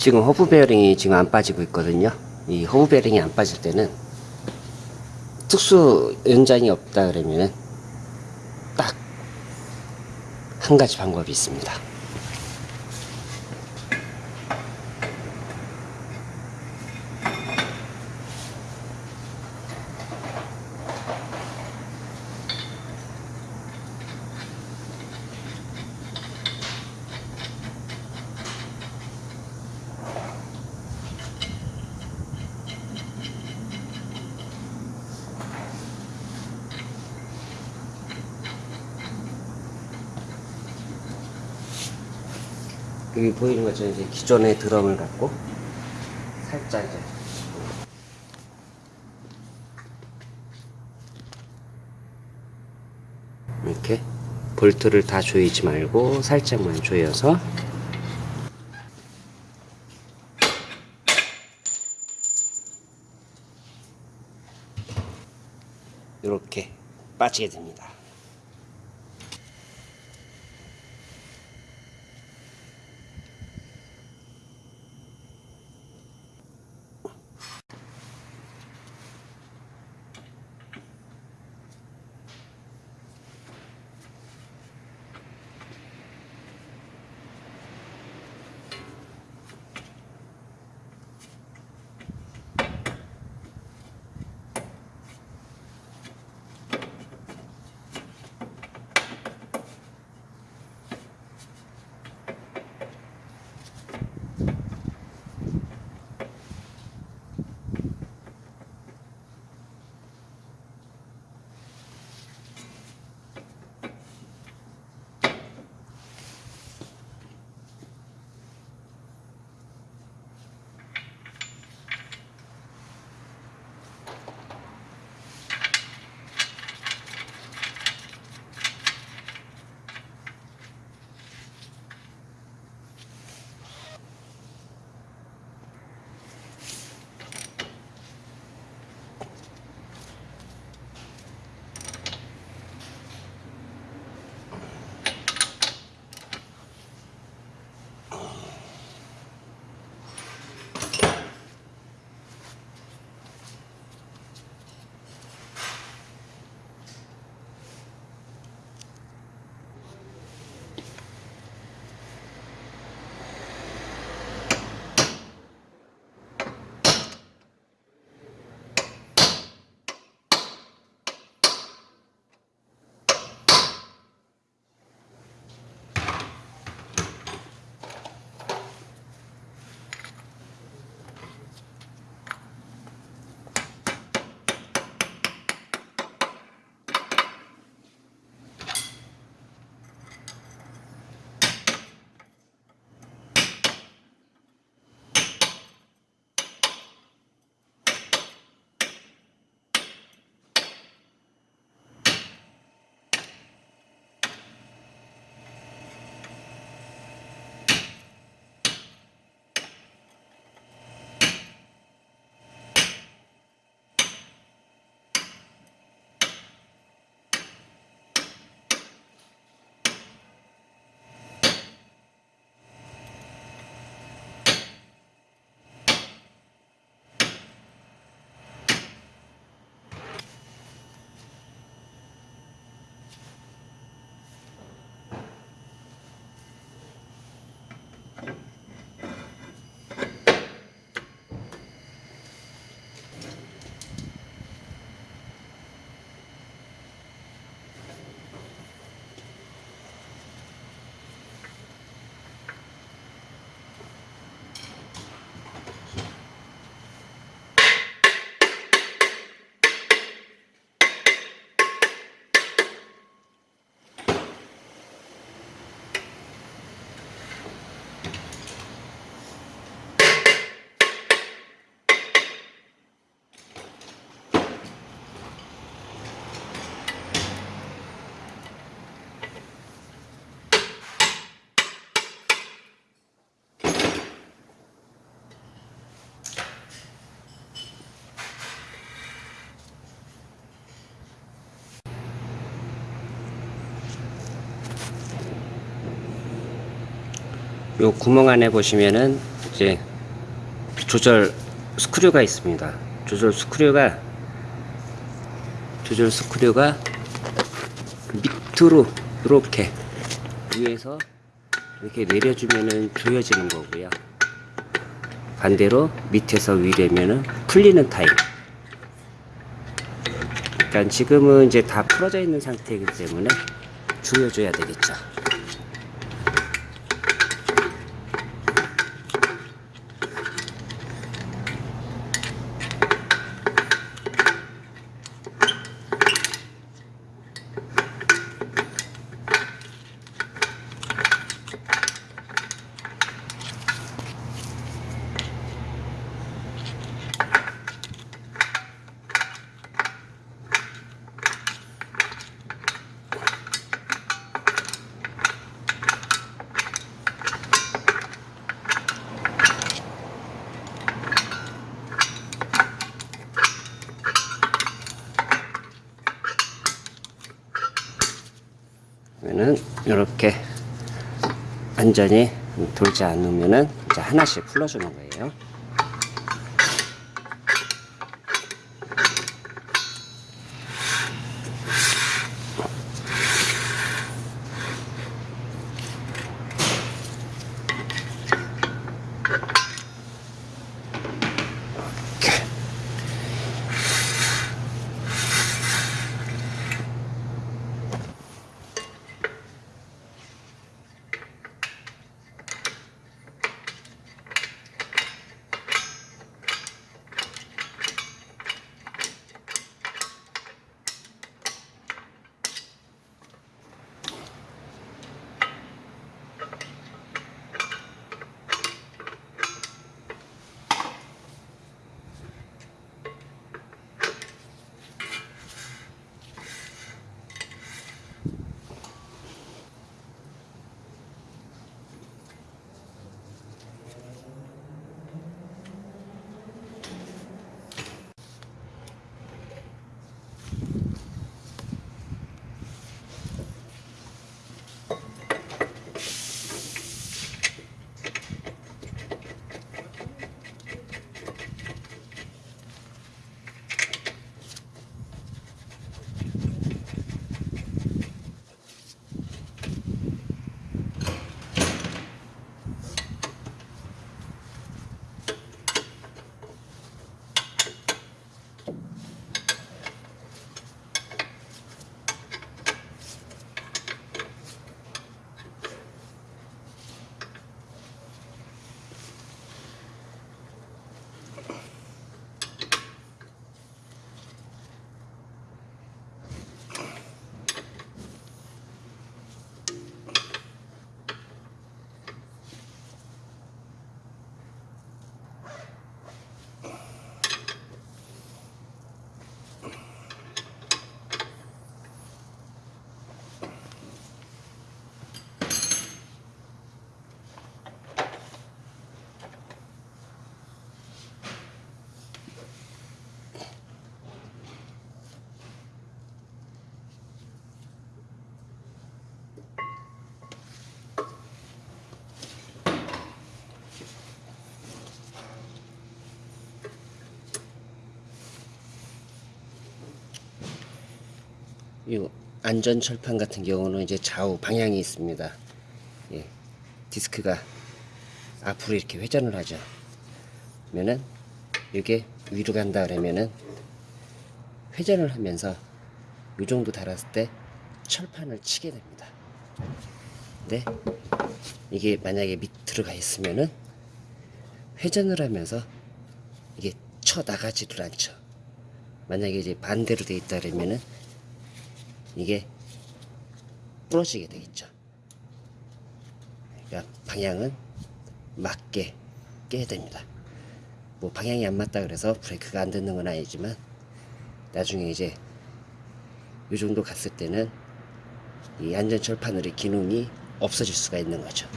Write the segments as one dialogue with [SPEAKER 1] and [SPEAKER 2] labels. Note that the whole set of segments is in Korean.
[SPEAKER 1] 지금 허브 베어링이 지금 안 빠지고 있거든요. 이 허브 베어링이 안 빠질 때는 특수 연장이 없다 그러면은 딱 한 가지 방법이 있습니다. 여기 보이는 것처럼 이제 기존의 드럼을 갖고 살짝 이제 이렇게 볼트를 다 조이지 말고 살짝만 조여서 이렇게 빠지게 됩니다. 요 구멍 안에 보시면은 이제 조절 스크류가 있습니다. 조절 스크류가 조절 스크류가 밑으로 이렇게 위에서 이렇게 내려주면은 조여지는 거고요. 반대로 밑에서 위래면은 풀리는 타입. 그러니까 지금은 이제 다 풀어져 있는 상태이기 때문에 조여줘야 되겠죠. 그러면은 이렇게 완전히 돌지 않으면은 이제 하나씩 풀어주는 거예요. 안전 철판 같은 경우는 이제 좌우 방향이 있습니다. 예, 디스크가 앞으로 이렇게 회전을 하죠. 그러면은 이게 위로 간다 그러면은 회전을 하면서 이 정도 달았을 때 철판을 치게 됩니다. 근데 이게 만약에 밑으로 가 있으면은 회전을 하면서 이게 쳐 나가지를 않죠. 만약에 이제 반대로 돼 있다 그러면은 이게 부러지게 되겠죠. 그러니까 방향은 맞게 깨야 됩니다. 뭐 방향이 안 맞다 그래서 브레이크가 안 듣는 건 아니지만 나중에 이제 이 정도 갔을 때는 이 안전철판의 기능이 없어질 수가 있는 거죠.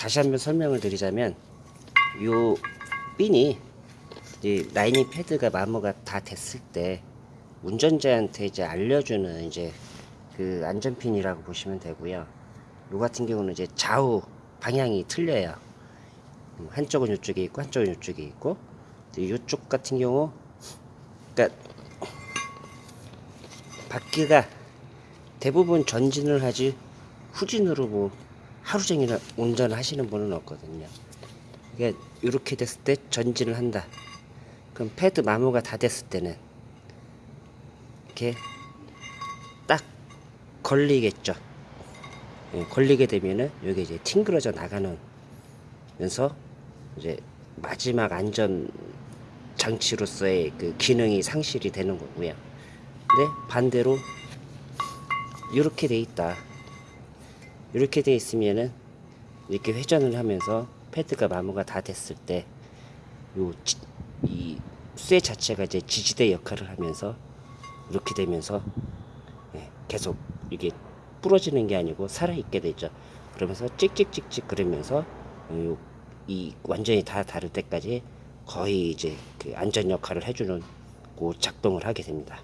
[SPEAKER 1] 다시 한번 설명을 드리자면 요 핀이 이 라이닝 패드가 마모가 다 됐을 때 운전자한테 이제 알려주는 이제 그 안전핀이라고 보시면 되고요. 요 같은 경우는 이제 좌우 방향이 틀려요. 음, 한쪽은 이쪽에 있고 한쪽은 이쪽에 있고 이쪽 같은 경우 그러니까 바퀴가 대부분 전진을 하지 후진으로 뭐 하루 종일 운전을 하시는 분은 없거든요. 이게 이렇게 됐을 때 전진을 한다. 그럼 패드 마모가 다 됐을 때는 이렇게 딱 걸리겠죠. 예, 걸리게 되면은 여기 이제 튕그러져 나가는 면서 이제 마지막 안전 장치로서의 그 기능이 상실이 되는 거고요. 근데 반대로 이렇게 돼 있다. 이렇게 돼 있으면은 이렇게 회전을 하면서 패드가 마모가 다 됐을 때 요 이 쇠 자체가 이제 지지대 역할을 하면서 이렇게 되면서 예, 계속 이게 부러지는 게 아니고 살아 있게 되죠. 그러면서 찍찍찍찍 그러면서 요, 이 완전히 다 다를 때까지 거의 이제 그 안전 역할을 해주는 그 작동을 하게 됩니다.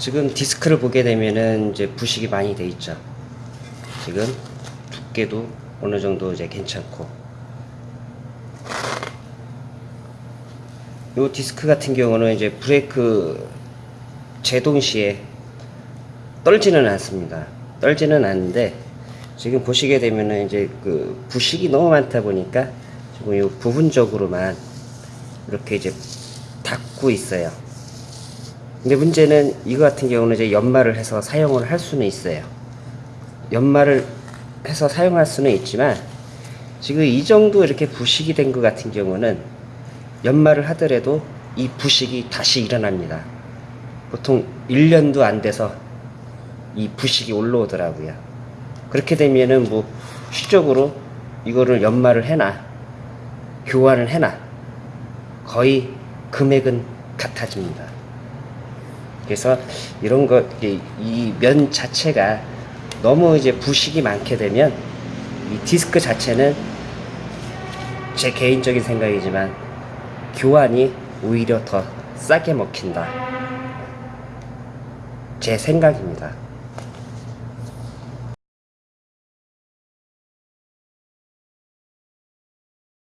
[SPEAKER 1] 지금 디스크를 보게 되면은 이제 부식이 많이 돼 있죠. 지금 두께도 어느 정도 이제 괜찮고. 요 디스크 같은 경우는 이제 브레이크 제동 시에 떨지는 않습니다. 떨지는 않는데 지금 보시게 되면은 이제 그 부식이 너무 많다 보니까 지금 요 부분적으로만 이렇게 이제 닫고 있어요. 근데 문제는 이거 같은 경우는 이제 연말을 해서 사용을 할 수는 있어요. 연말을 해서 사용할 수는 있지만 지금 이 정도 이렇게 부식이 된 것 같은 경우는 연말을 하더라도 이 부식이 다시 일어납니다. 보통 1년도 안 돼서 이 부식이 올라오더라고요. 그렇게 되면은 뭐 시적으로 이거를 연말을 해놔 교환을 해놔 거의 금액은 같아집니다. 그래서 이런 것, 이 면 자체가 너무 이제 부식이 많게 되면 이 디스크 자체는 제 개인적인 생각이지만 교환이 오히려 더 싸게 먹힌다. 제 생각입니다.